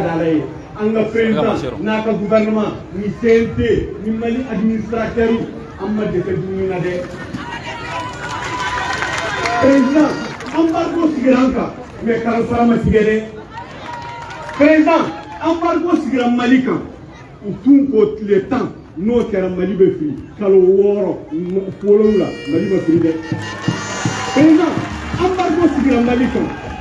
d'Alaye, an ga président n'a ka gouvernement ni CNT ni Mali administrateur an ma dɛsɛ dumuni na dɛ président embargo sigira an kan mais karasara ma tigɛ dɛ président embargo sigira Mali kan u tun ko tile tan n'o kɛra Mali bɛ fili kalo wɔɔrɔ wolonwula Mali ma fili dɛ président embargo sigira Mali kan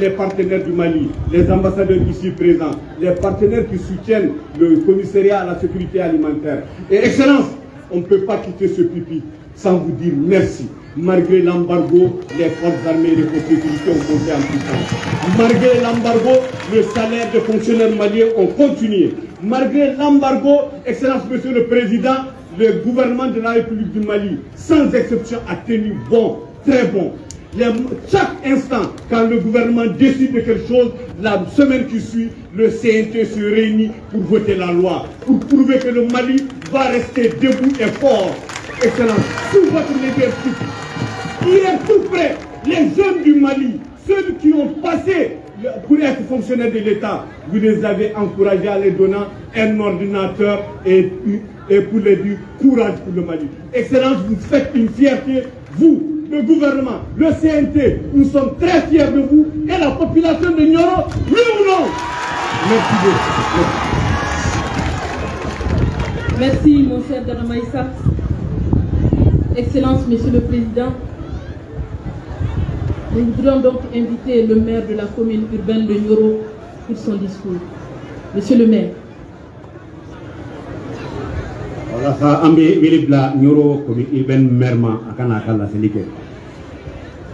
les partenaires du Mali, les ambassadeurs ici présents, les partenaires qui soutiennent le commissariat à la sécurité alimentaire. Et Excellence, on ne peut pas quitter ce pipi sans vous dire merci. Malgré l'embargo, les forces armées et les forces ont monté en puissance. Malgré l'embargo, le salaire des fonctionnaires maliens ont continué. Malgré l'embargo, Excellence Monsieur le Président, le gouvernement de la République du Mali, sans exception, a tenu bon, très bon. Chaque instant, quand le gouvernement décide de quelque chose, la semaine qui suit, le CNT se réunit pour voter la loi, pour prouver que le Mali va rester debout et fort. Excellent. Sous votre leadership, hier tout près, les jeunes du Mali, ceux qui ont passé pour être fonctionnaires de l'État, vous les avez encouragés en les donnant un ordinateur et, et pour les dire courage pour le Mali. Excellence, vous faites une fierté, vous, le gouvernement, le CNT, nous sommes très fiers de vous et la population de Nioro, oui ou non? Merci beaucoup. Merci mon cher Danamaïsa. Excellence, Monsieur le Président. Nous voudrions donc inviter le maire de la commune urbaine de Nioro pour son discours. Monsieur le maire. wala sa an bɛ wele bila ɲoro komi ma a ka laseli kɛ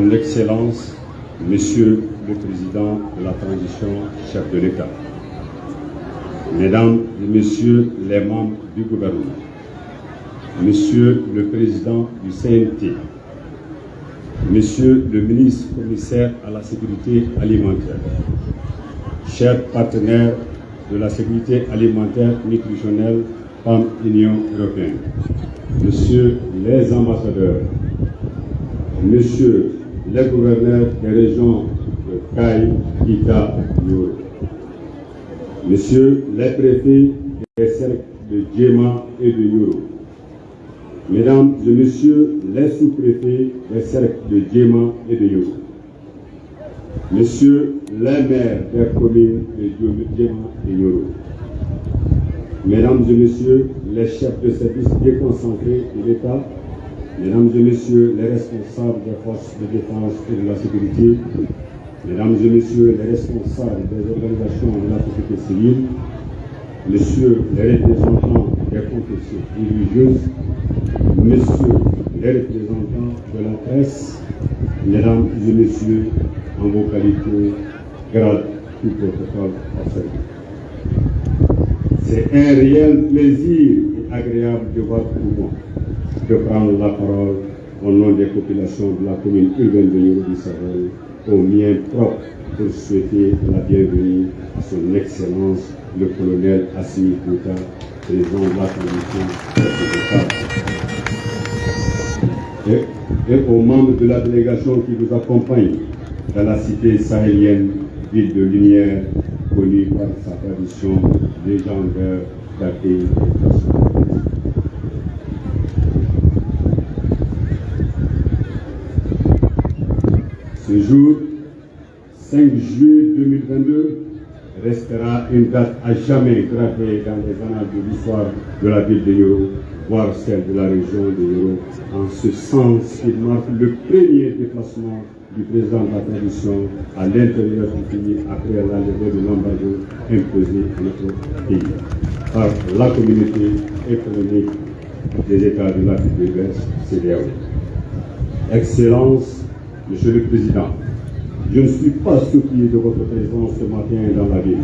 Son Excellence, Monsieur le Président de la Transition, chef de l'État, Mesdames et Messieurs les membres du gouvernement, Monsieur le Président du CNT, Monsieur le ministre commissaire à la sécurité alimentaire, chers partenaires de la sécurité alimentaire nutritionnelle par l'Union européenne, Monsieur les ambassadeurs, Monsieur les gouverneurs des régions de Caille, Kita, Yoro, Monsieur les préfets des cercles de Djema et de Yoro, Mesdames et Messieurs les sous-préfets des cercles de Djema et de Yoro, Messieurs les maires des communes de Djema et Yoro, Mesdames et Messieurs les chefs de service déconcentrés de l'État, Mesdames et Messieurs les responsables des forces de défense et de la sécurité, Mesdames et Messieurs les responsables des organisations de la société civile, Messieurs les représentants des confessions religieuses, Messieurs les représentants de la presse, Mesdames et Messieurs, en vos qualités, grade tout protocole. C'est un réel plaisir et agréable de voir pour moi de prendre la parole au nom des populations de la commune urbaine de Yoro au mien propre, pour souhaiter la bienvenue à son Excellence le colonel Assimi Kouta, président de la commission et, et aux membres de la délégation qui vous accompagnent dans la cité sahélienne, ville de lumière, connue par sa tradition légendaire d'accueil Ce jour, 5 juillet 2022, restera une date à jamais gravée dans les annales de l'histoire de la ville de Yoro voire celle de la région de Yoro. En ce sens, il marque le premier déplacement du président de la transition à l'intérieur du pays après levée de l'embargo imposé à notre pays par la communauté économique des États de l'Afrique de l'Ouest, CDAO. Excellence, Monsieur le Président, je ne suis pas surpris de votre présence ce matin dans la ville,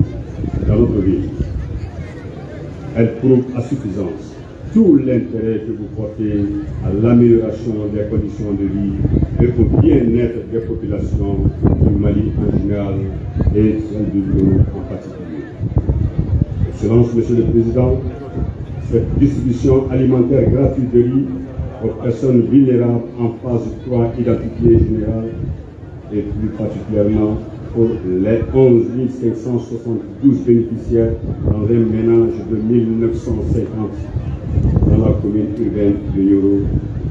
dans notre ville. Elle prouve à suffisance tout l'intérêt que vous portez à l'amélioration des conditions de vie et au bien-être des populations du Mali en général et du Lyon en particulier. Excellence, Monsieur le Président, cette distribution alimentaire gratuite de riz personnes vulnérables en phase 3 identifiée générale et plus particulièrement pour les 11 572 bénéficiaires dans un ménage de 1950 dans la commune urbaine de Nyoro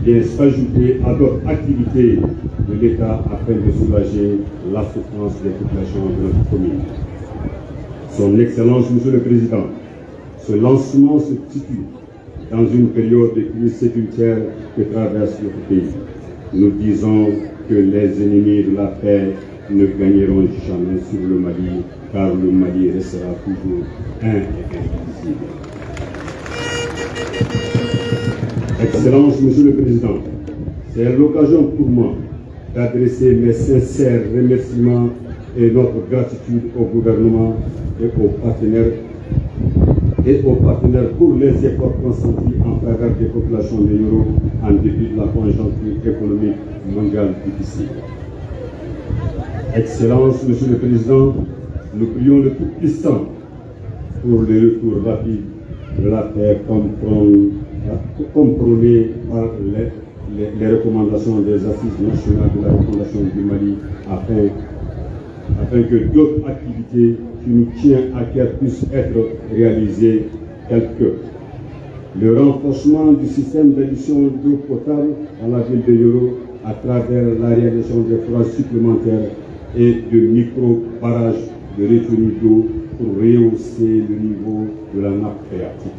vient s'ajouter à d'autres activités de l'État afin de soulager la souffrance des populations de notre commune. Son Excellence, Monsieur le Président, ce lancement se situe dans une période de crise sécuritaire que traverse notre pays. Nous disons que les ennemis de la paix ne gagneront jamais sur le Mali, car le Mali restera toujours un et indivisible. Excellence, Monsieur le Président, c'est l'occasion pour moi d'adresser mes sincères remerciements et notre gratitude au gouvernement et aux partenaires et aux partenaires pour les efforts consentis en faveur des populations de Yoro en dépit de la conjoncture économique mondiale difficile. Excellence, Monsieur le Président, nous prions le Tout-Puissant pour le retour rapide de la paix prôné par les, recommandations des assises nationales de la refondation du Mali afin que d'autres activités qui nous tiennent à cœur puissent être réalisées telles que le renforcement du système d'addition d'eau potable dans la ville de Yoro à travers la réalisation des forages supplémentaires et de micro-barrages de retenue d'eau pour rehausser le niveau de la nappe phréatique.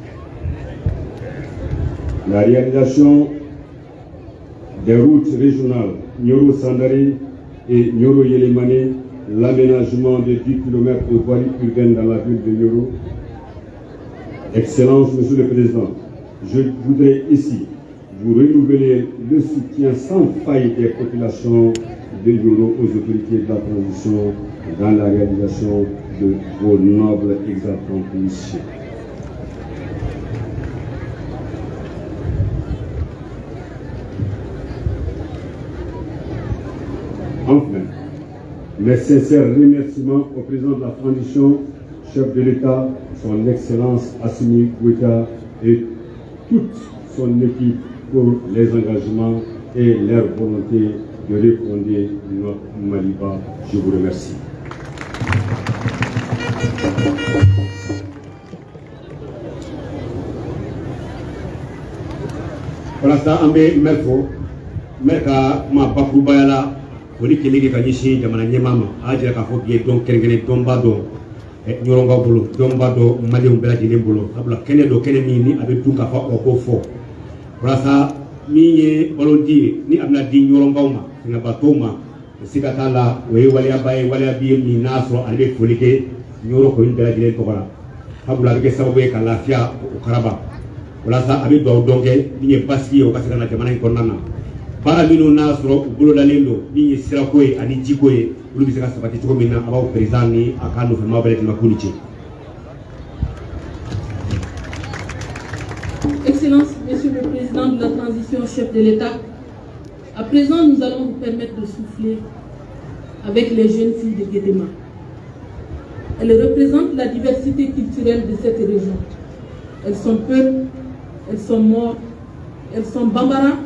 La réalisation des routes régionales Nyoro-Sandari et Nyoro-Yelemane, l'aménagement de 10 km de voirie urbaine dans la ville de Nyoro. Excellence, Monsieur le Président, je voudrais ici vous renouveler le soutien sans faille des populations de Yoro aux autorités de la transition dans la réalisation de vos nobles exaltantes missions. Enfin, mes sincères remerciements au président de la transition, chef de l'État, son Excellence Assimi Goueta et toute son équipe pour les engagements et leur volonté de refonder notre Maliba. Je vous remercie. Foli kile kɛ ka ɲɛsin jamana ɲɛmaa ma a jira k'a fɔ bi ye dɔn kɛrɛnkɛrɛn dɔnba dɔ ɲɔrɔnkaw bolo dɔnba dɔ maliyɛnw bɛɛ lajɛlen bolo sabula kɛnɛ dɔ ni a bɛ dun k'a fɔ o ko fɔ ye balodi ye ni a bɛna di ɲɔrɔnkaw ma bato ma siga t'a la o ye waliyaba ye waliya bi ye min n'a sɔrɔ ale bɛ foli kɛ ɲɔrɔ in bɛɛ lajɛlen tɔgɔ la sabula a bɛ kɛ sababu ye ka lafiya o karaba walasa a bɛ ye basigi ye o na jamana in na baara. Excellence, Monsieur le Président de la Transition, chef de l'État, à présent, nous allons vous permettre de souffler avec les jeunes filles de Guédéma. Elles représentent la diversité culturelle de cette région. Elles sont peu, elles sont mortes, elles sont bambara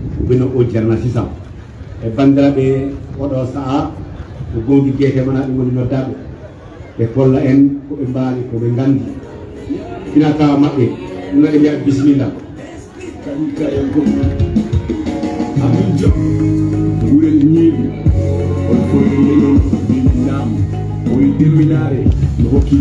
bino o jarna ci sam e bandirabe o do saa ko gongi gete mana dum no dabbe e kolla en ko be mbali ko be ngandi ina ta mabbe no le ya bismillah kan ko no binam o yidi winare no hokki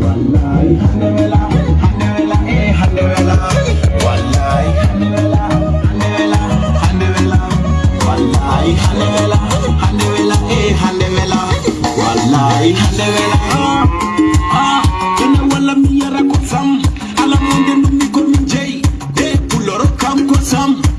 Wallahi, some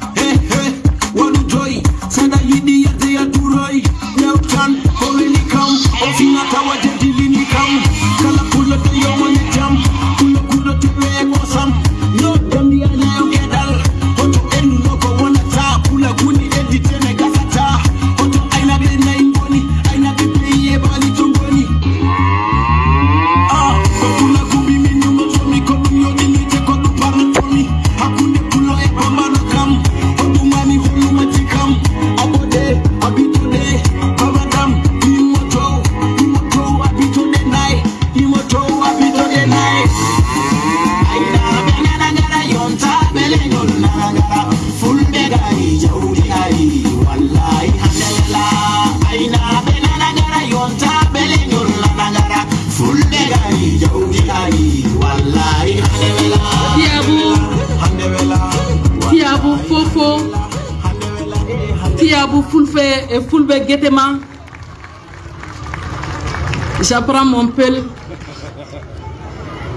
J'apprends mon pel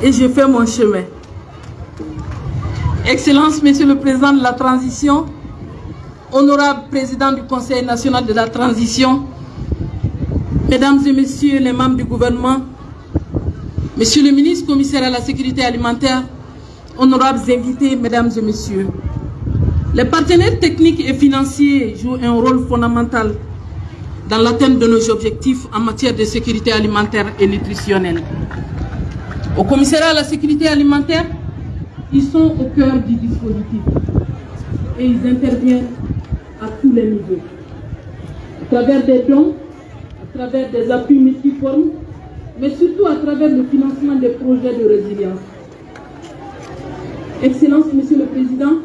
et je fais mon chemin. Excellence, Monsieur le Président de la Transition, honorable Président du Conseil national de la Transition, Mesdames et Messieurs les membres du gouvernement, Monsieur le ministre commissaire à la sécurité alimentaire, honorables invités, Mesdames et Messieurs, les partenaires techniques et financiers jouent un rôle fondamental dans l'atteinte de nos objectifs en matière de sécurité alimentaire et nutritionnelle. Au commissariat à la sécurité alimentaire, ils sont au cœur du dispositif et ils interviennent à tous les niveaux. À travers des dons, à travers des appuis multiformes, mais surtout à travers le financement des projets de résilience. Excellence, Monsieur le Président,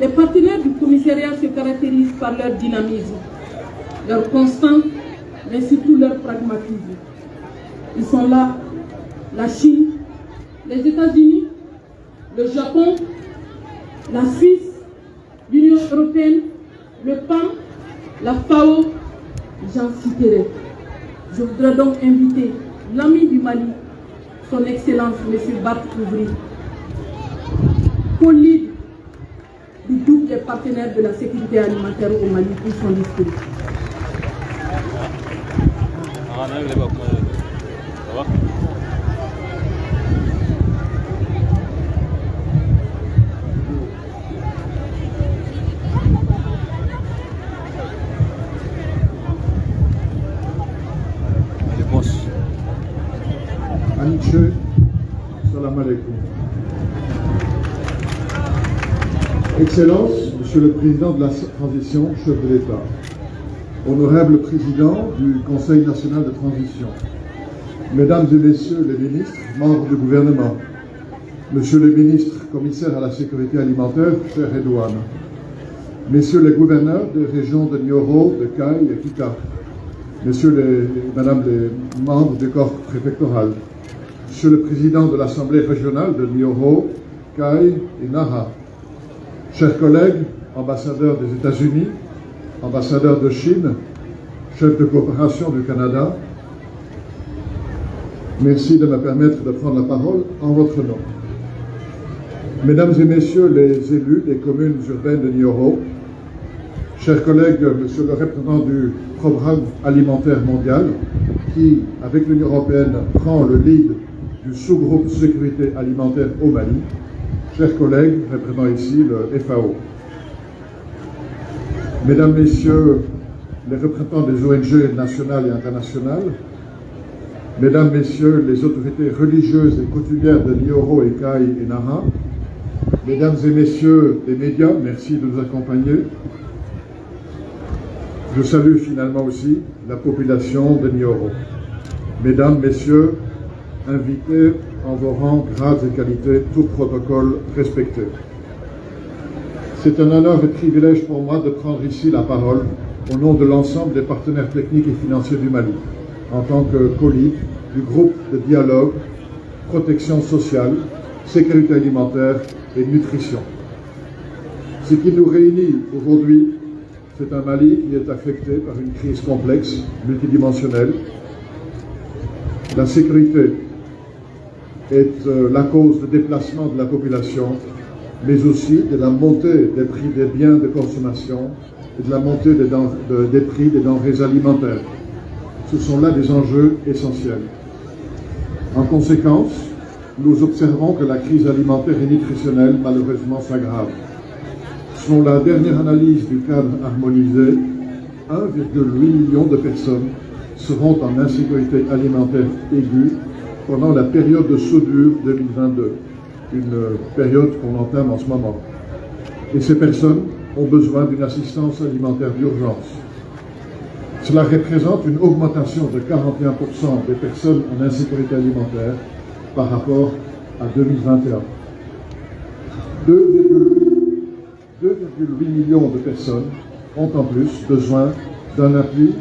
les partenaires du commissariat se caractérisent par leur dynamisme, leur constance, mais surtout leur pragmatisme. Ils sont là, la Chine, les États-Unis, le Japon, la Suisse, l'Union européenne, le PAM, la FAO, j'en citerai. Je voudrais donc inviter l'ami du Mali, son Excellence M. Bart Ouvry, co-lead du groupe des partenaires de la sécurité alimentaire au Mali pour son discours. Alaikum. Excellence, Monsieur le Président de la Transition, chef de l'État, honorable Président du Conseil national de transition, Mesdames et Messieurs les ministres, membres du gouvernement, Monsieur le ministre, commissaire à la sécurité alimentaire, cher Edouane, Messieurs les gouverneurs des régions de Nioro, de Caille et Kita, Messieurs les, Madame les membres du corps préfectoral, Monsieur le Président de l'Assemblée régionale de Nioro, Caille et Naha, chers collègues, ambassadeurs des États-Unis, ambassadeurs de Chine, chef de coopération du Canada, merci de me permettre de prendre la parole en votre nom. Mesdames et Messieurs les élus des communes urbaines de Nioro, chers collègues, monsieur le représentant du programme alimentaire mondial, qui, avec l'Union européenne, prend le lead du sous-groupe sécurité alimentaire au Mali, chers collègues, représentant ici le FAO. Mesdames, Messieurs les représentants des ONG nationales et internationales, Mesdames, Messieurs les autorités religieuses et coutumières de Nioro, Ekai et Nara, Mesdames et Messieurs les médias, merci de nous accompagner. Je salue finalement aussi la population de Nioro. Mesdames, Messieurs, invités en vos rangs, grades et qualités, tout protocole respecté. C'est un honneur et privilège pour moi de prendre ici la parole au nom de l'ensemble des partenaires techniques et financiers du Mali, en tant que colleague du groupe de dialogue, protection sociale, sécurité alimentaire et nutrition. Ce qui nous réunit aujourd'hui, c'est un Mali qui est affecté par une crise complexe, multidimensionnelle. La sécurité est euh, la cause de déplacement de la population, mais aussi de la montée des prix des biens de consommation et de la montée des, prix des denrées alimentaires. Ce sont là des enjeux essentiels. En conséquence, nous observons que la crise alimentaire et nutritionnelle malheureusement s'aggrave. Selon la dernière analyse du cadre harmonisé, 1,8 million de personnes seront en insécurité alimentaire aiguë pendant la période de soudure 2022, une période qu'on entame en ce moment. Et ces personnes ont besoin d'une assistance alimentaire d'urgence. Cela représente une augmentation de 41% des personnes en insécurité alimentaire par rapport à 2021. 2,8 millions de personnes ont en plus besoin d'un appui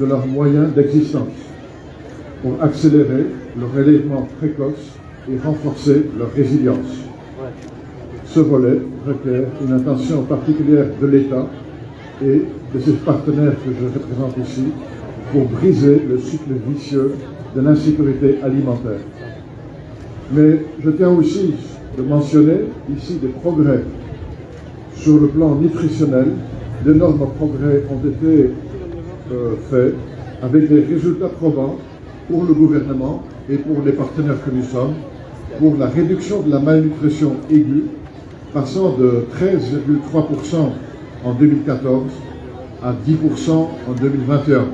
de leurs moyens d'existence pour accélérer le relèvement précoce et renforcer leur résilience. Ce volet requiert une attention particulière de l'État et de ses partenaires que je représente ici pour briser le cycle vicieux de l'insécurité alimentaire. Mais je tiens aussi de mentionner ici des progrès sur le plan nutritionnel. D'énormes progrès ont été euh, faits avec des résultats probants pour le gouvernement et pour les partenaires que nous sommes pour la réduction de la malnutrition aiguë passant de 13,3% en 2014 à 10% en 2021.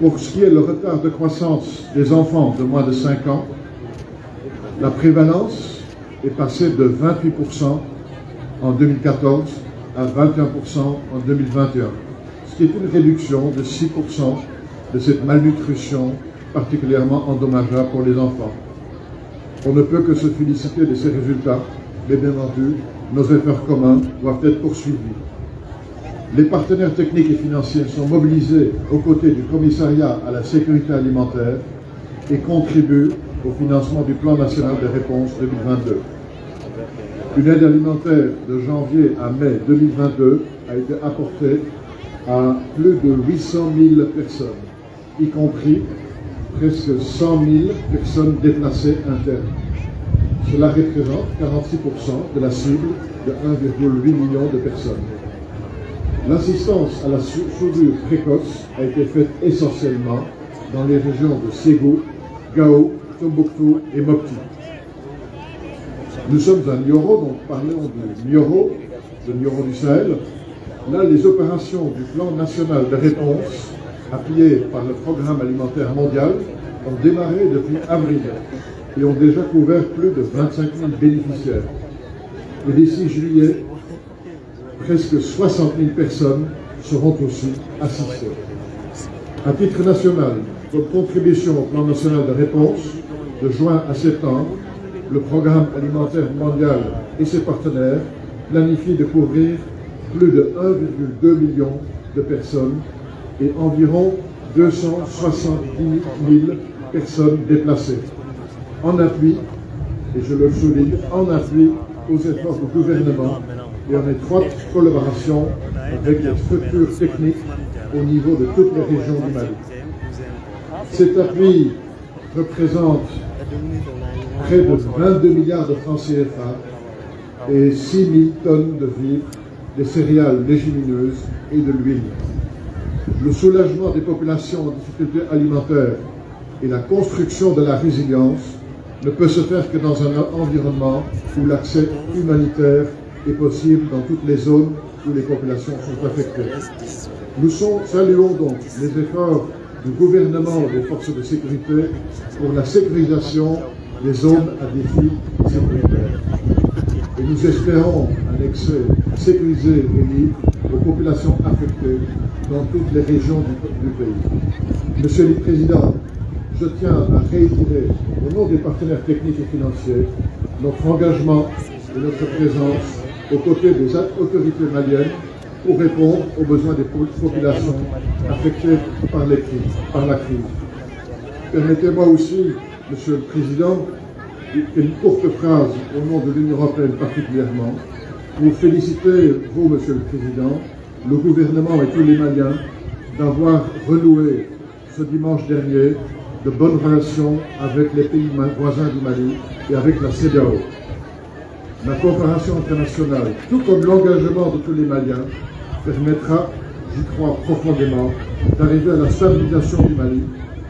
Pour ce qui est le retard de croissance des enfants de moins de 5 ans, la prévalence est passée de 28% en 2014 à 21% en 2021, ce qui est une réduction de 6% de cette malnutrition particulièrement endommageable pour les enfants. On ne peut que se féliciter de ces résultats, mais bien entendu, nos efforts communs doivent être poursuivis. Les partenaires techniques et financiers sont mobilisés aux côtés du commissariat à la sécurité alimentaire et contribuent au financement du plan national de réponse 2022. Une aide alimentaire de janvier à mai 2022 a été apportée à plus de 800 000 personnes, y compris presque 100 000 personnes déplacées internes. Cela représente 46% de la cible de 1,8 million de personnes. L'assistance à la sou- soudure précoce a été faite essentiellement dans les régions de Ségou, Gao, Tombouctou et Mopti. Nous sommes à Nioro, donc parlons de Nioro, de Nioro du Sahel. Là, les opérations du plan national de réponse, appuyées par le programme alimentaire mondial, ont démarré depuis avril et ont déjà couvert plus de 25 000 bénéficiaires. Et d'ici juillet, presque 60 000 personnes seront aussi assistées. À titre national, comme contribution au plan national de réponse, de juin à septembre, le programme alimentaire mondial et ses partenaires planifient de couvrir plus de 1,2 million de personnes et environ 270 000 personnes déplacées. En appui, et je le souligne, en appui aux efforts du gouvernement et en étroite collaboration avec les structures techniques au niveau de toutes les régions du Mali. Cet appui représente près de 22 milliards de francs CFA et 6 000 tonnes de vivres des céréales légumineuses et de l'huile. Le soulagement des populations en difficulté alimentaire et la construction de la résilience ne peut se faire que dans un environnement où l'accès humanitaire est possible dans toutes les zones où les populations sont affectées. Nous saluons donc les efforts du gouvernement et des forces de sécurité pour la sécurisation des zones à défi sécuritaire. Nous espérons un accès sécurisé et libre aux populations affectées dans toutes les régions du, pays. Monsieur le Président, je tiens à réitérer, au nom des partenaires techniques et financiers, notre engagement et notre présence aux côtés des autorités maliennes pour répondre aux besoins des populations affectées par la crise. Permettez-moi aussi, Monsieur le Président, une courte phrase au nom de l'Union européenne particulièrement, pour féliciter vous, Monsieur le Président, le gouvernement et tous les Maliens d'avoir renoué ce dimanche dernier de bonnes relations avec les pays voisins du Mali et avec la CEDEAO. La coopération internationale, tout comme l'engagement de tous les Maliens, permettra, j'y crois profondément, d'arriver à la stabilisation du Mali,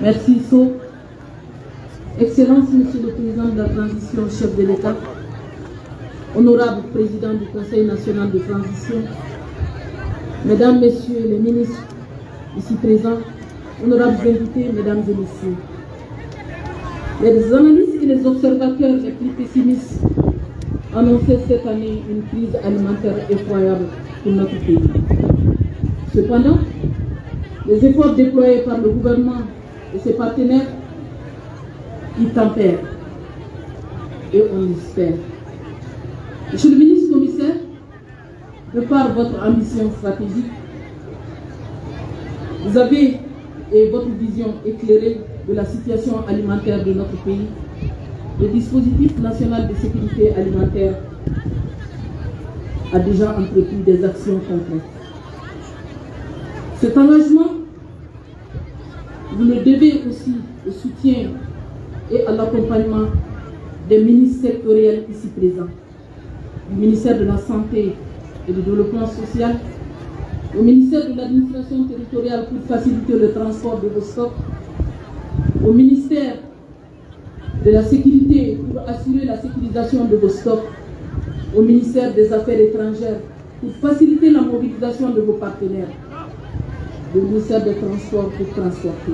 Merci So. Excellence, Monsieur le Président de la Transition, chef de l'État, honorable Président du Conseil national de transition, Mesdames, Messieurs les ministres ici présents, honorables invités, Mesdames et Messieurs, les analystes et les observateurs les plus pessimistes annonçaient cette année une crise alimentaire effroyable pour notre pays. Cependant, les efforts déployés par le gouvernement et ses partenaires y tempèrent et on espère. Monsieur le ministre commissaire, de par votre ambition stratégique, vous avez et votre vision éclairée de la situation alimentaire de notre pays, le dispositif national de sécurité alimentaire a déjà entrepris des actions concrètes. Cet engagement, vous le devez aussi au soutien et à l'accompagnement des ministres sectoriels ici présents du ministère de la Santé et du Développement social, au ministère de l'Administration territoriale pour faciliter le transport de vos stocks, au ministère de la Sécurité pour assurer la sécurisation de vos stocks, au ministère des Affaires étrangères pour faciliter la mobilisation de vos partenaires, le ministère des Transports pour transporter,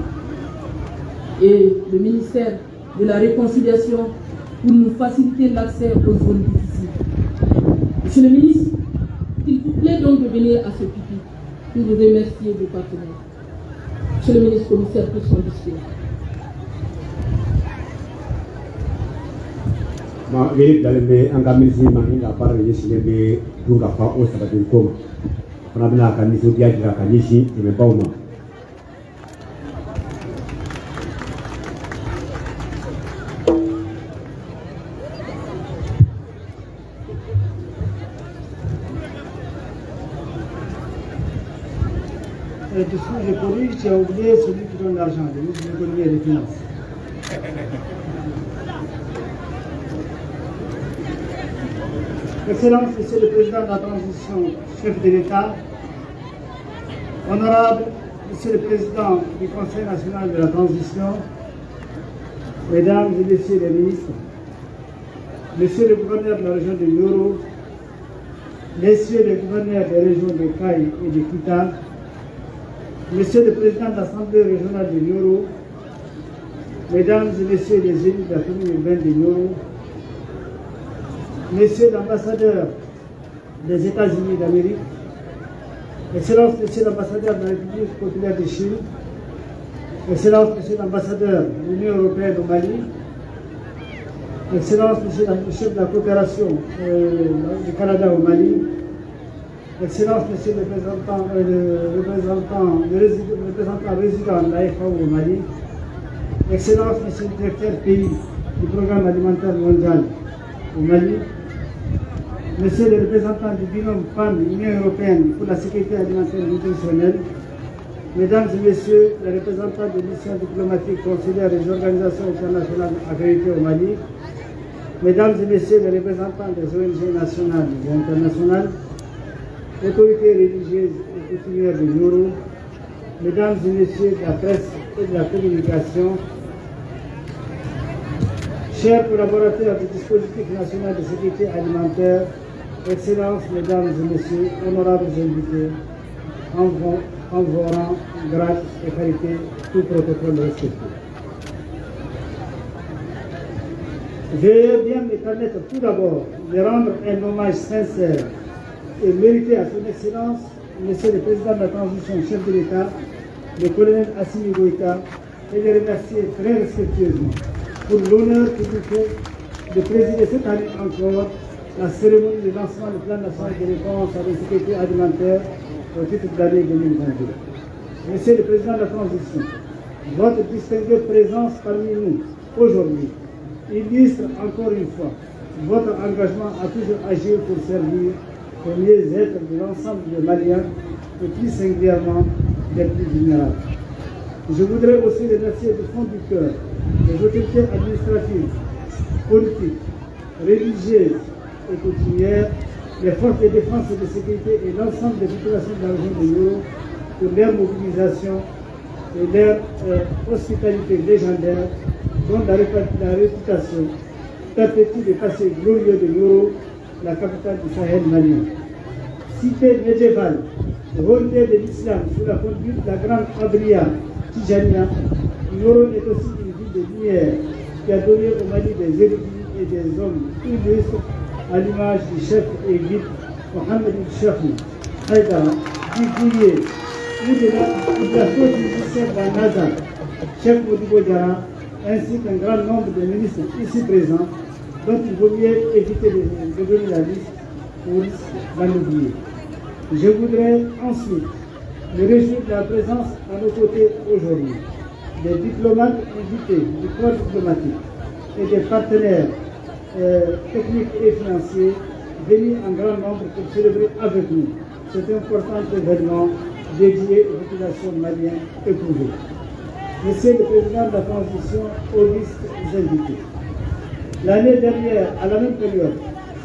et le ministère de la Réconciliation pour nous faciliter l'accès aux zones difficiles. Monsieur le ministre, s'il vous plaît donc de venir à ce pipi pour vous remercier vos partenaires. Monsieur le ministre commissaire pour son discours. Ma wele dalen bɛ an ka minisiri Et oublié celui qui donne l'argent, l'économie et des finances. Excellence, Monsieur le Président de la Transition, chef de l'État, honorable Monsieur le Président du Conseil national de la Transition, Mesdames et Messieurs les ministres, Monsieur le gouverneur de la région de Nioro, Messieurs les gouverneurs des régions de Caille et de Kita, Monsieur le Président de l'Assemblée régionale de Nioro, Mesdames et Messieurs les élus de la commune urbaine de Nioro, Monsieur l'ambassadeur des États-Unis d'Amérique, Excellence Monsieur l'ambassadeur de la République populaire de Chine, Excellence Monsieur l'ambassadeur de l'Union européenne au Mali, Excellence, Monsieur le chef de la coopération euh, du Canada au Mali, Excellence, Monsieur le représentant, euh, représentant, résident, résident de la FAO au Mali, Excellence, Monsieur le directeur pays du programme alimentaire mondial au Mali, Monsieur le représentant du binôme PAN, Union européenne pour la sécurité alimentaire nutritionnelle, Mesdames et Messieurs les représentants des missions diplomatiques, consulaires des organisations internationales accréditées au Mali, Mesdames et Messieurs les représentants des ONG nationales et internationales, autorités religieuses et coutumières du Nourou, Mesdames et Messieurs de la presse et de la communication, chers collaborateurs du dispositif national de sécurité alimentaire, Excellences, Mesdames et Messieurs, honorables invités, en vos, en vos rangs, grâce et qualité, tout protocole respecté. Veuillez bien me permettre tout d'abord de rendre un hommage sincère et mérité à son Excellence, Monsieur le Président de la Transition, chef de l'État, le colonel Assimi Goïta, et le remercier très respectueusement pour l'honneur qu'il nous fait de présider cette année encore la cérémonie de lancement du plan national de réponse à la sécurité alimentaire au titre de l'année 2022. Monsieur le Président de la Transition, votre distinguée présence parmi nous aujourd'hui illustre encore une fois votre engagement à toujours agir pour servir au mieux-être de l'ensemble des Maliens et plus singulièrement des plus vulnérables. Je voudrais aussi remercier du fond du cœur les autorités administratives, politiques, religieuses et coutumières, les forces de défense et de sécurité et l'ensemble des populations de la de Yoro leur mobilisation et leur euh, hospitalité légendaire dont la, réputation perpétue des passés glorieux de Yoro, la capitale du Sahel malien. Cité médiévale, relais de l'islam sous la conduite de la grande Adria Tijania, Yoro est aussi une ville de lumière qui a donné au Mali des érudits et des hommes illustres à l'image du chef guide Mohamed Cheikh Haïdara, du Goulier, ou de la, de la musicienne d'Anaza, chef ainsi qu'un grand nombre de ministres ici présents, dont il vaut mieux éviter de, donner la liste pour oublier. Je voudrais ensuite me réjouir de la présence à nos côtés aujourd'hui des diplomates invités du corps diplomatique et des partenaires euh, techniques et financiers venus en grand nombre pour célébrer avec nous cet important événement dédié aux populations maliennes éprouvées. Monsieur le Président de la Transition, Auguste invités. L'année dernière, à la même période,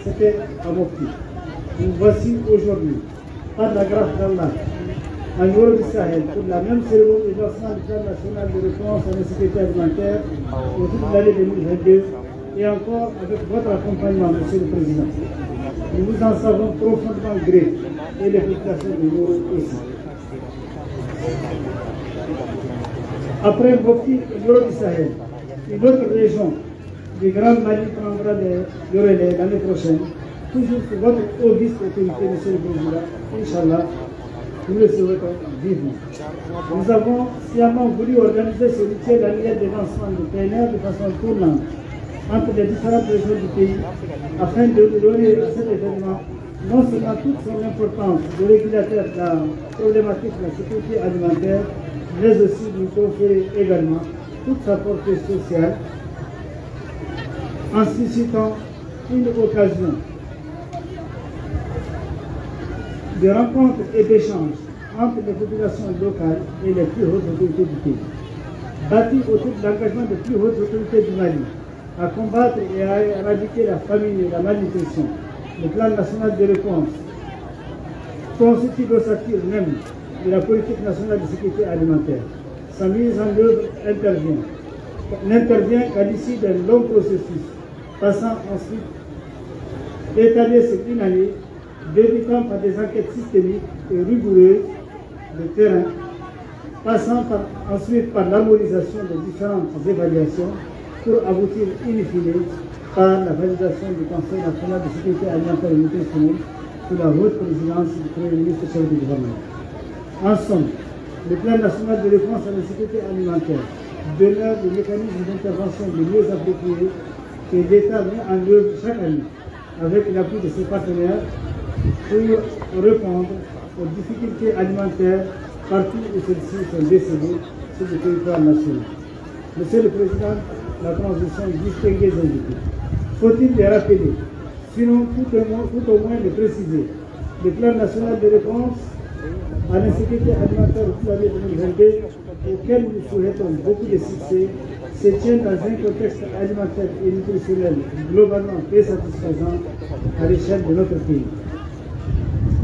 c'était à Mopti. Nous voici aujourd'hui, par la grâce d'Allah, en Europe du Sahel, pour la même cérémonie de du de réponse à la sécurité alimentaire au cours de l'année 2022 et encore avec votre accompagnement, Monsieur le Président. Nous vous en savons profondément gré et les populations de l'Euro aussi. Après Mopti et du Sahel, une autre région du Grand Mali prendra le relais l'année prochaine, toujours sous votre auguste autorité, Monsieur le Président, Inch'Allah, nous le souhaitons vivement. Nous avons sciemment voulu organiser ce rituel annuel de lancement du PNR de façon tournante entre les différentes régions du pays afin de donner à cet événement non seulement toute son importance de régulateur de la problématique de la sécurité alimentaire, mais aussi lui conférer également toute sa portée sociale en suscitant une occasion de rencontres et d'échanges entre les populations locales et les plus hautes autorités du pays. Bâti autour de l'engagement des plus hautes autorités du Mali à combattre et à éradiquer la famine et la malnutrition, le plan national de réponse constitue l'ossature même de la politique nationale de sécurité alimentaire. Sa mise en œuvre intervient. N'intervient qu'à l'issue d'un long processus, passant ensuite d'étaler sur une année débutant par des enquêtes systémiques et rigoureuses de terrain, passant ensuite par l'harmonisation des différentes évaluations pour aboutir in fine par la validation du Conseil national de sécurité alimentaire et nutritionnelle sous la haute présidence du Premier ministre chef du gouvernement. En somme, le plan national de réponse à la sécurité alimentaire demeure le mécanisme d'intervention le mieux approprié que l'État met en œuvre chaque année avec l'appui de ses partenaires pour répondre aux difficultés alimentaires partout où celles-ci sont décédées sur le territoire national. Monsieur le Président, la transition distinguée invités. Faut-il les rappeler, sinon tout au moins, au moins les préciser Le plan national de réponse à l'insécurité alimentaire pour l'année 2022, auquel nous souhaitons beaucoup de succès, se tient dans un contexte alimentaire et nutritionnel globalement très satisfaisant à l'échelle de notre pays.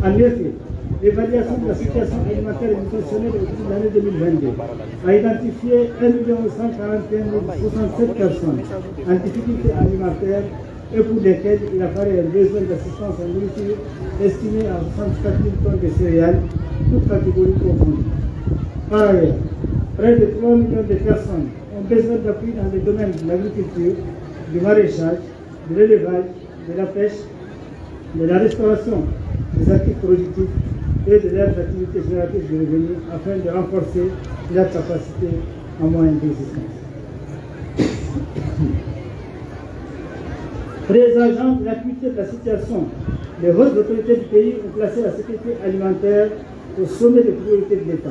En effet, l'évaluation de la situation alimentaire et nutritionnelle de l'année 2022 a identifié 1 141 067 personnes en difficulté alimentaire et pour lesquelles il apparaît un besoin d'assistance en estimé à 64 000 tonnes de céréales, toutes catégories confondues. Par ailleurs, près de 3 millions de personnes ont besoin d'appui dans les domaines de l'agriculture, du maraîchage, de l'élevage, de la pêche, de la restauration des actifs productifs et de leurs activités génératrices de revenus afin de renforcer leur capacité en moyens d'existence. Présageant l'acuité de la situation, les hautes autorités du pays ont placé la sécurité alimentaire au sommet des priorités de l'État.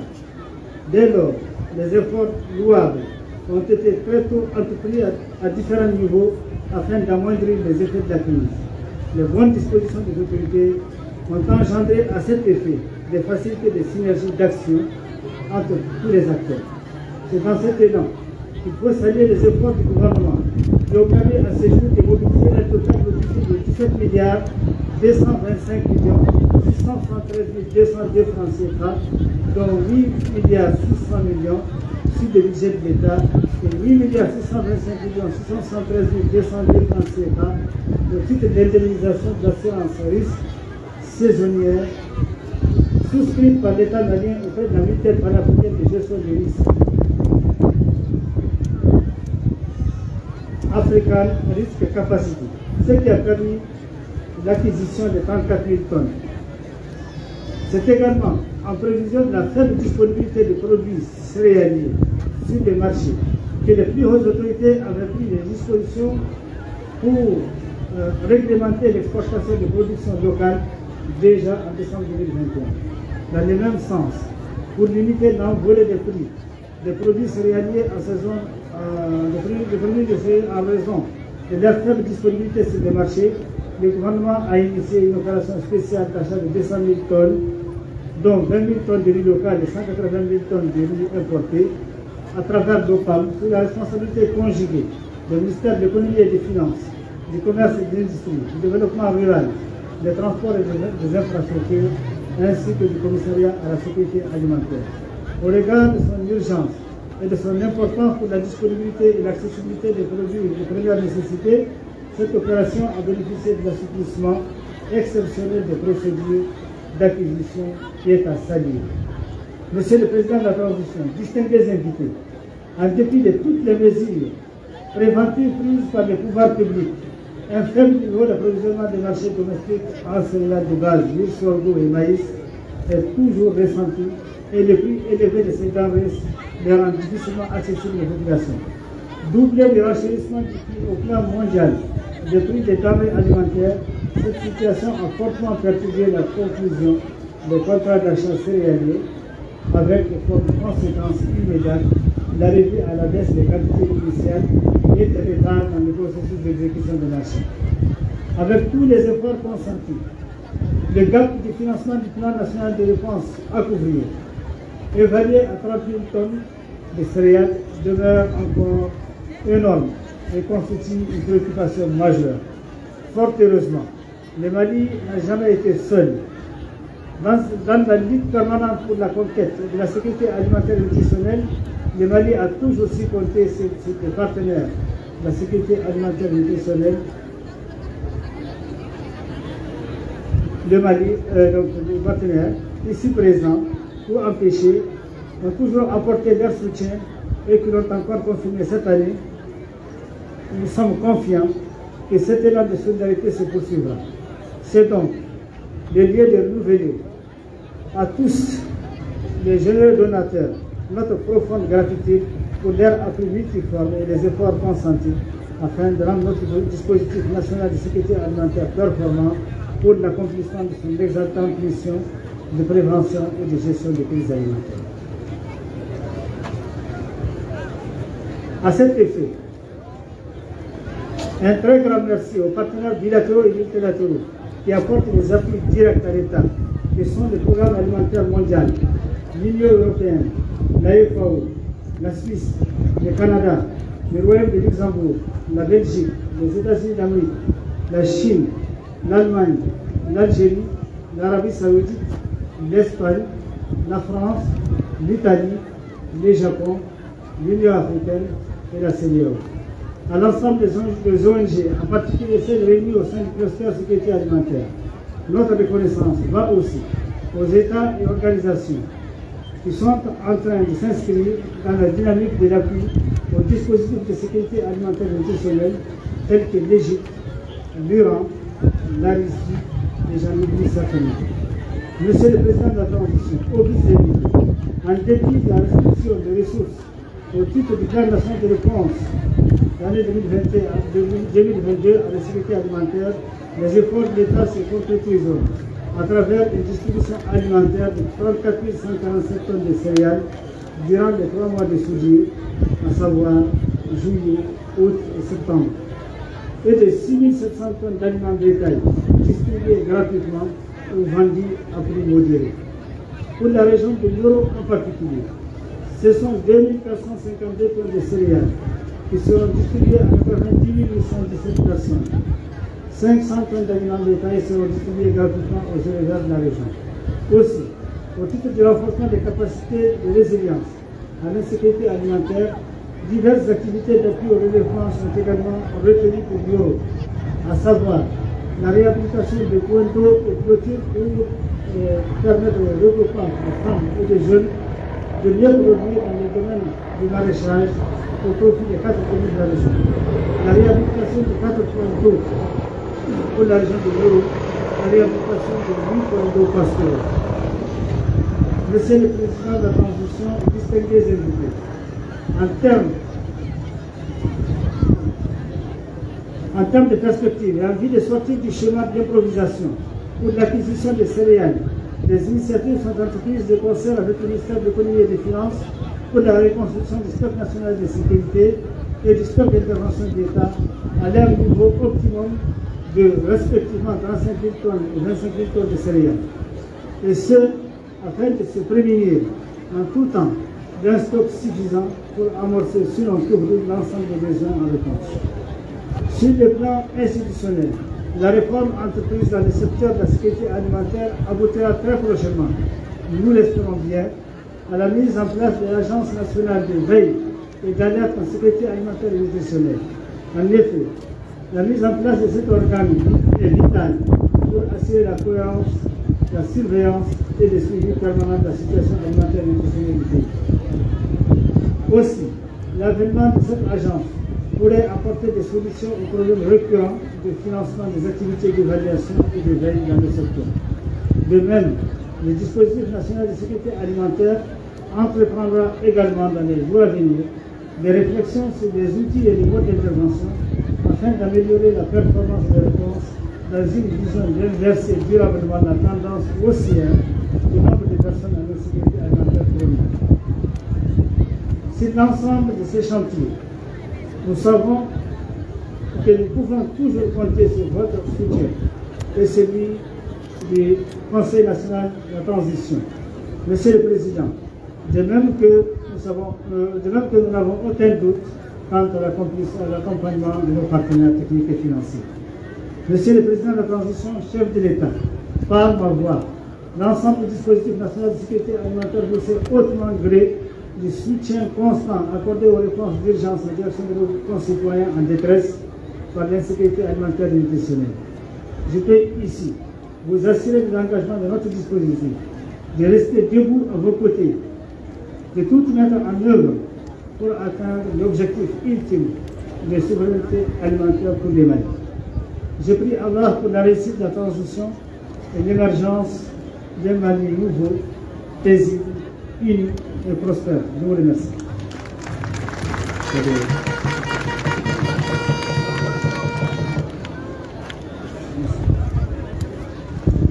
Dès lors, les efforts louables ont été très tôt entrepris à différents niveaux afin d'amoindrir les effets de la crise. Les bonnes dispositions des autorités ont engendré à cet effet des facilités de synergie d'action entre tous les acteurs. C'est dans cet élan qu'il faut saluer les efforts du gouvernement qui ont permis à ce jour de mobiliser un total de 17 milliards 225 millions 673 202 francs CFA, dont 8 milliards 600 millions sur le budget de l'État et 8 milliards 625 millions 673 202 francs CFA au titre d'indemnisation de l'assurance risque saisonnière souscrite par l'État malien auprès de la mutuelle panafricaine de gestion des risques. African Risk Capacity, ce qui a permis l'acquisition de 34 000 tonnes. C'est également en prévision de la faible disponibilité de produits céréaliers sur les marchés que les plus hautes autorités avaient pris des dispositions pour euh, réglementer l'exportation de production locale déjà en décembre 2021. Dans le même sens, pour limiter l'envolée des prix des produits céréaliers en saison, euh, de en raison de leur faible disponibilité sur les marchés, le gouvernement a initié une opération spéciale d'achat de 200 000 tonnes, dont 20 000 tonnes de riz local et 180 000 tonnes de riz importé, à travers l'OPAM, sous la responsabilité conjuguée du ministère de l'économie et des finances, du commerce et de l'industrie, du développement rural, des transports et des infrastructures, ainsi que du commissariat à la sécurité alimentaire. Au regard de son urgence et de son importance pour la disponibilité et l'accessibilité des produits de première nécessité, cette opération a bénéficié de l'assouplissement exceptionnel des procédures d'acquisition qui est à saluer. Monsieur le Président de la Transition, distingués invités, en dépit de toutes les mesures préventives prises par les pouvoirs publics, un faible niveau d'approvisionnement des marchés domestiques en céréales de base, mil, sorgho et maïs est toujours ressenti et le prix élevé de ces denrées les rend difficilement accessibles aux populations. Doublé le renchérissement du prix au plan mondial des prix des denrées alimentaires, cette situation a fortement perturbé la conclusion des contrats d'achat céréaliers avec comme conséquence immédiate l'arrivée à la baisse des quantités initiales et des retards dans le processus d'exécution de l'achat. Avec tous les efforts consentis, le gap du financement du plan national de réponse à couvrir, évalué à 30 000 tonnes de céréales, demeure encore énorme et constitue une préoccupation majeure. Fort heureusement, le Mali n'a jamais été seul. Dans, la lutte permanente pour la conquête de la sécurité alimentaire et nutritionnelle, le Mali a toujours su compter ses partenaires de la sécurité alimentaire et nutritionnelle. Le Mali, euh, donc les partenaires ici présents, pour empêcher, ont toujours apporté leur soutien et qui l'ont encore confirmé cette année. Nous sommes confiants que cet élan de solidarité se poursuivra. C'est donc le lieu de renouveler à tous les généreux donateurs notre profonde gratitude pour leur appui multiforme et les efforts consentis afin de rendre notre dispositif national de sécurité alimentaire performant pour l'accomplissement de son exaltante mission de prévention et de gestion des crises alimentaires. À cet effet, un très grand merci aux partenaires bilatéraux et multilatéraux qui apportent des appuis directs à l'État, que sont le Programme alimentaire mondial, l'Union européenne, la FAO, la Suisse, le Canada, le Royaume de Luxembourg, la Belgique, les États-Unis d'Amérique, la Chine, l'Allemagne, l'Algérie, l'Arabie saoudite, l'Espagne, la France, l'Italie, le Japon, l'Union africaine et la CEDEAO. À l'ensemble des ONG, en particulier celles réunies au sein du cluster sécurité alimentaire, notre reconnaissance va aussi aux États et organisations qui sont en train de s'inscrire dans la dynamique de l'appui aux dispositifs de sécurité alimentaire nutritionnelle tels que l'Égypte, l'Iran, la Russie et j'en oublie. Monsieur le Président de la Transition, obligez en dépit de la restriction des ressources au titre du plan national de réponse l'année 2022 à la sécurité alimentaire, les efforts de l'État se concrétiseront à travers une distribution alimentaire de 34 147 tonnes de céréales durant les trois mois de soudure, à savoir juillet, août et septembre, et de 6 700 tonnes d'aliments bétail distribués gratuitement ou vendus à prix modéré. Pour la région de l'Euro en particulier, ce sont 2452 tonnes de céréales qui seront distribuées à 90 817 personnes. 500 tonnes d'aliments bétail seront distribuées gratuitement aux éleveurs de la région. Aussi, au titre du renforcement des capacités de résilience à l'insécurité alimentaire, diverses activités d'appui au relèvement sont également retenues pour l'euro, à savoir la réhabilitation de points d'eau et clôtures pour euh, permettre au regroupement des femmes et des jeunes de mieux produire dans le domaine du maraîchage au profit des quatre communes de la région. La réhabilitation de quatre points d'eau pour la région de l'Euro, la réhabilitation de 8 points d'eau pastoraux. Monsieur le Président de la Transition, distingués invités, en termes en termes de perspective et en vue de sortir du schéma d'improvisation pour l'acquisition des céréales, des initiatives sont entreprises de concert avec le ministère de l'économie et des finances pour la reconstruction du stock national de sécurité et du stock d'intervention de l'État à leur niveau optimum de respectivement 35 000 tonnes et 25 000 tonnes de céréales. Et ce, afin de se prémunir en tout temps d'un stock suffisant pour amorcer, sinon couvrir l'ensemble des besoins en réponse. Sur le plan institutionnel, la réforme entreprise dans le secteur de la sécurité alimentaire aboutira très prochainement, nous l'espérons bien, à la mise en place de l'Agence nationale de veille et d'alerte en sécurité alimentaire et nutritionnelle. En effet, la mise en place de cet organe est vitale pour assurer la cohérence, la surveillance et le suivi permanent de la situation alimentaire et nutritionnelle du. Aussi, l'avènement de cette agence pourrait apporter des solutions aux problèmes récurrents de financement des activités d'évaluation et de veille dans le secteur. De même, le dispositif national de sécurité alimentaire entreprendra également dans les jours à venir des réflexions sur des outils et des modes d'intervention afin d'améliorer la performance des réponses dans une vision d'inverser durablement la tendance haussière du nombre de personnes en insécurité alimentaire chronique. Sur l'ensemble de ces chantiers, nous savons que nous pouvons toujours compter sur votre soutien et celui du Conseil national de la transition. Monsieur le Président, de même que nous, euh, de même que nous n'avons aucun doute quant à l'accompagnement de nos partenaires techniques et financiers. Monsieur le Président de la transition, chef de l'État, par ma voix, l'ensemble du dispositif national de sécurité alimentaire vous sait hautement gré du soutien constant accordé aux réponses d'urgence en direction de nos concitoyens en détresse par l'insécurité alimentaire et nutritionnelle. Je peux ici vous assurer de l'engagement de notre dispositif, de rester debout à vos côtés, de tout mettre en œuvre pour atteindre l'objectif ultime de souveraineté alimentaire pour les Maliens. Je prie Allah pour la réussite de la transition et l'émergence d'un Mali nouveau, paisible, uni et prospère. Je vous remercie.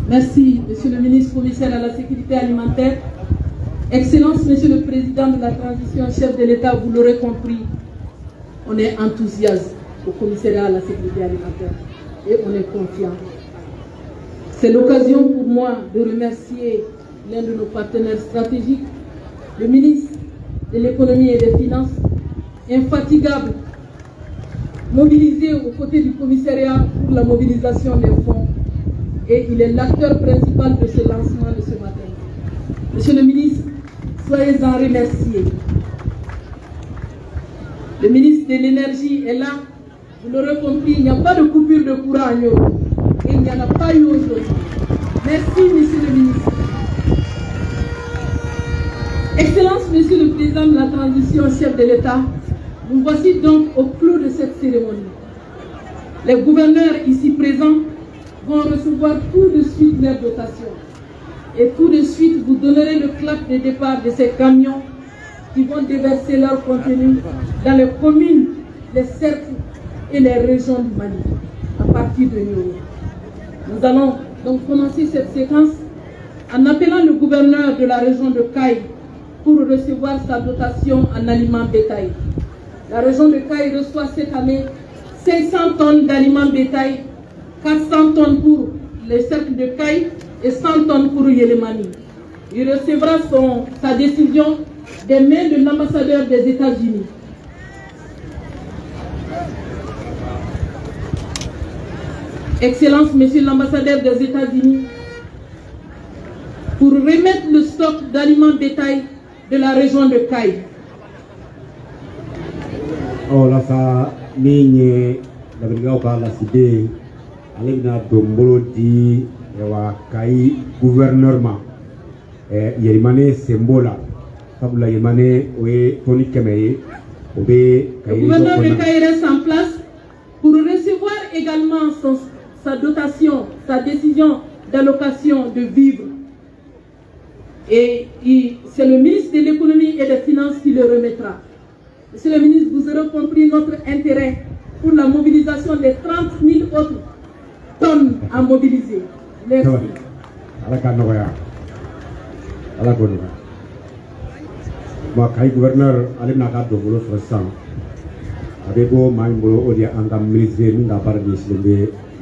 Merci, Monsieur le ministre provincial à la sécurité alimentaire. Excellence, Monsieur le Président de la transition, chef de l'État, vous l'aurez compris, on est enthousiaste au commissariat à la sécurité alimentaire et on est confiant. C'est l'occasion pour moi de remercier l'un de nos partenaires stratégiques, le ministre de l'économie et des finances, infatigable, mobilisé aux côtés du commissariat pour la mobilisation des fonds. Et il est l'acteur principal de ce lancement de ce matin. Monsieur le ministre, soyez-en remerciés. Le ministre de l'énergie est là. Vous l'aurez compris, il n'y a pas de coupure de courant à. Et il n'y en a pas eu aujourd'hui. Merci, monsieur le ministre. Excellence, monsieur le président de la transition, chef de l'État, nous voici donc au clou de cette cérémonie. Les gouverneurs ici présents vont recevoir tout de suite leur dotation. Et tout de suite, vous donnerez le clap de départ de ces camions qui vont déverser leur contenu dans les communes, les cercles et les régions du Mali, à partir de Nyoro. Nous allons donc commencer cette séquence en appelant le gouverneur de la région de Caille pour recevoir sa dotation en aliments bétail. La région de Caille reçoit cette année 500 tonnes d'aliments bétail, 400 tonnes pour les cercles de Caille et 100 tonnes pour Yelemani. Il recevra son, sa décision des mains de l'ambassadeur des États-Unis. Excellence, Monsieur l'ambassadeur des États-Unis, pour remettre le stock d'aliments bétail de la région de Caille. o lasa min ye labɛnnikɛlaw ka lasiden ale bɛna don bolo di wa kayi gouverneur ma ɛ yɛlɛmane sen b'o la sabula yɛlɛmane o ye tɔni kɛmɛ ye o bɛ Le kayi gouverneur de kɔnɔna Caille reste en place pour recevoir également son- sa dotation, sa décision d'allocation de vivres. Et c'est le ministre de l'économie et des finances qui le remettra. Monsieur le ministre, vous aurez compris notre intérêt pour la mobilisation des 30 000 autres tonnes à mobiliser. Merci. sabali ala ka nɔgɔya ala k'o nɔgɔya bon kayi gouverneur ale bɛna ka don bolo sɔrɔ sisan a bɛ bɔ maa min bolo o de ye an ka ministre ye min ka baara ɲɛsinnen bɛ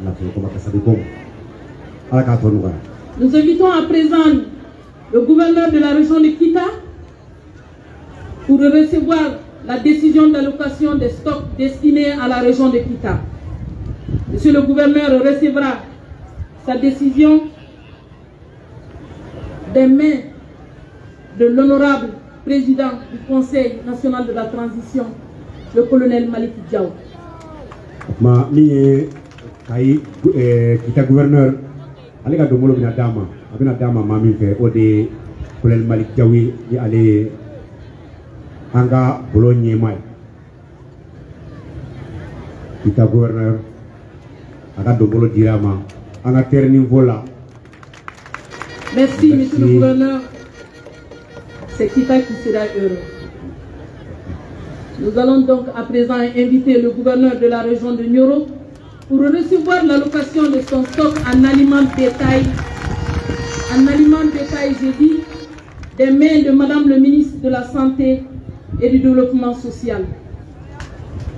nafolo kɔma kasabi ko ma ala k'a tɔ nɔgɔya Nous invitons à présent le gouverneur de la région de Kita pour recevoir la décision d'allocation des stocks destinés à la région de Kita. Monsieur le gouverneur recevra sa décision des mains de l'honorable président du Conseil national de la transition, le colonel Malik Diaw. ma ye kayi ɛɛ kita gouverneur ale ka donbolo bɛna d'a ma a bɛna d'a ma min fɛ o de ye kolonɛli malik jawi ni ale ye. An ka bolo ye. Kita gouverneur a ka donbolo dira an ka terre niveau la Merci, monsieur le gouverneur. C'est Kita qui sera heureux. Nous allons donc à présent inviter le gouverneur de la région de Nyoro pour recevoir l'allocation de son stock en aliments bétail. En aliments bétail, j'ai dit, des mains de Madame le ministre de la Santé et du Développement social.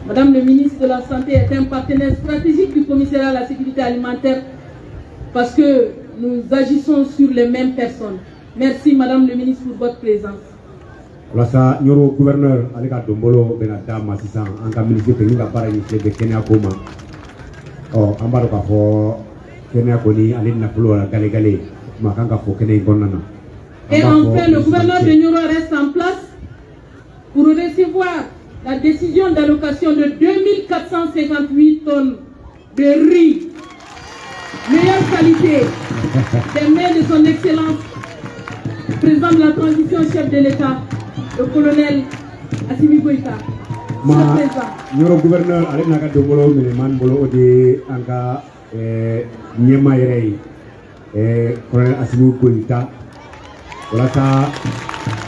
Madame le ministre de la Santé est un partenaire stratégique du commissariat à la sécurité alimentaire parce que nous agissons sur les mêmes personnes. Merci Madame le ministre pour votre présence. walasa ɲoro gouverneur ale ka donbolo bɛna d'a ma sisan an ka ministre fɛ min ka baara ɲɛsinnen bɛ kɛnɛya ko ma ɔ an b'a dɔn k'a fɔ kɛnɛya kɔni ale nafolo la ma kan ka fɔ kɛnɛ kɔnɔna na Et enfin, le gouverneur de Nyoro reste en place pour recevoir la décision d'allocation de 2458 tonnes de riz, colonel Assimi Goïta. ma ɲɔrɔ gouverneur ale bɛna ka donbolo minɛ man bolo o de ye an ka ɛɛ ɲɛma yɛrɛ ye ɛɛ colonel asimu koyita walasa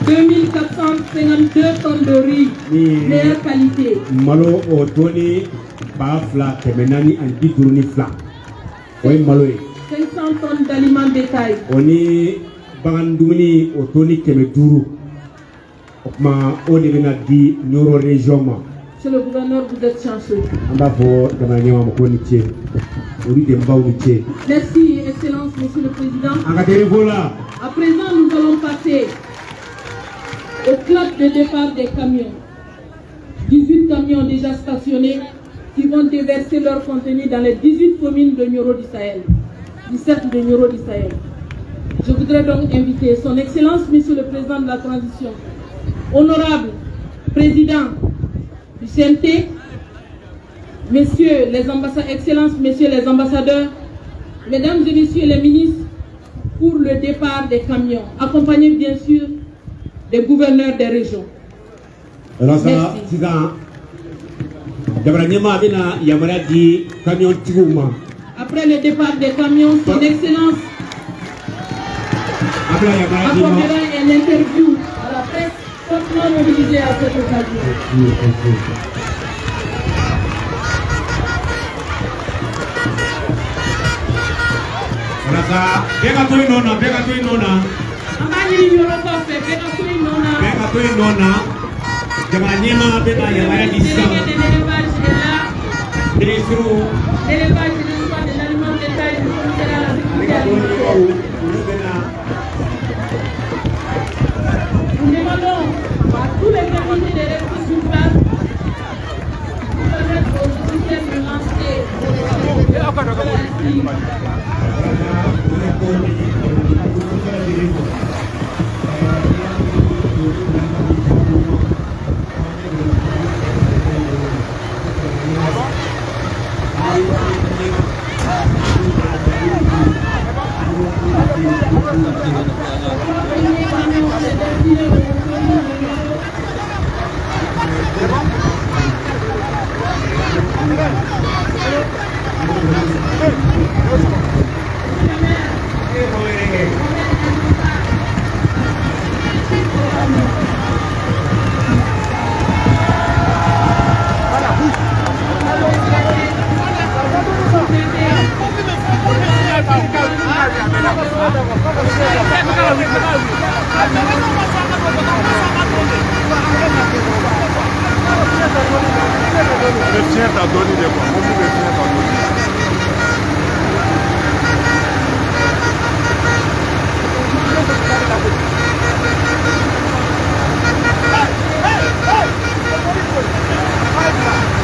2452 tonnes de riz, meilleure qualité. malo o tɔni ba fila kɛmɛ naani ani bi duuru ni fila o ye malo ye 500 tonnes d'aliments bétail. o ni bagan dumuni o toni kɛmɛ duuru o kuma o de bɛna di ɲoro région ma Monsieur le gouverneur, vous êtes chanceux. an b'a fɔ jamana ɲɛma ma ko ni ce olu de baw ni ce Merci, Excellence, Monsieur le Président. ka la À présent, nous allons passer au club de départ des camions. 18 camions déjà stationnés qui vont déverser leur contenu dans les 18 communes de Nioro du Sahel, du cercle de Nioro du Sahel. Je voudrais donc inviter Son Excellence, Monsieur le Président de la Transition, honorable Président du CNT, Messieurs les ambassadeurs, Excellences, Messieurs les ambassadeurs, Mesdames et Messieurs les ministres, pour le départ des camions, accompagnés bien sûr des gouverneurs des régions. Après le départ des camions, Son Excellence a bɛna yamaruya di ma accordera un interview fortement mobilisée à cette occasion. ola sa bɛɛ ka to yen nɔ na bɛɛ ka to yen nɔ na An b'a ɲini yɔrɔ kɔfɛ, bɛɛ ka to yen nɔ na. bɛɛ ka to yen nɔ na jamana ɲɛma bɛna yamaruya di sisan Délégué de l'élevage est là. minisiriw L'élevage et le choix de l'aliment bétail du commissariat à la sécurité alimentaire. olu bɛna Nous demandons à tous les comités de rester sur place pour permettre aux officiels de lancer Definitivamente, a dor de depois. Vamos definitivamente. Ainsi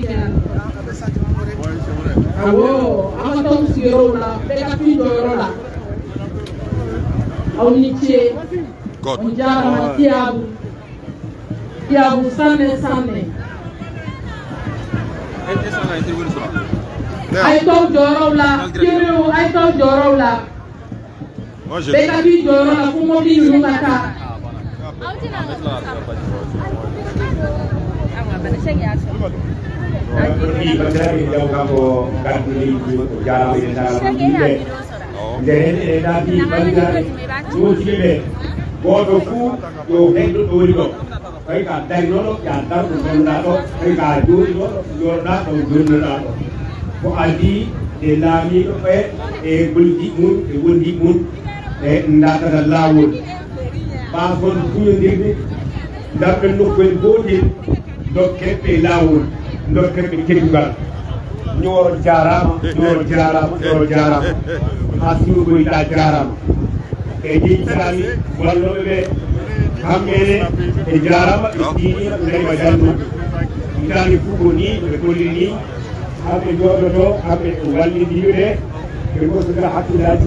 kɛ yan awɔ aw ka taa aw sigiyɔrɔw la bɛɛ ka t'i jɔyɔrɔ la aw ni ce on jarama tiyabu tiyabu sanne sanne a ye t'aw jɔyɔrɔw la kerew a ye t'aw jɔyɔrɔw la bɛɛ ka t'i jɔyɔrɔ la fo mɔbili ninnu ka taa Di bandari jauh kamu kan beli jalan yang dalam ini. Jadi ada di bandari dua tiga Bodo fu yo hendo do rigo. Kai ka dai no ya tar ko na to kai ka du no yo na to du na to. Ko aldi de la mi ko pe e buldi mun e wondi mun and that is allowed. Passport school did that will look when body dok kepe lawul dok kepe kimbal ñor jaram ñor jaram ñor jaram asu ko ita jaram e di sami wallo be hammene e jarama e dini leyba jannu itani fugo ni ɓe golli ni haɓe joɗoto haɓe wallidiriɓe ɓe gosoda hakkillaji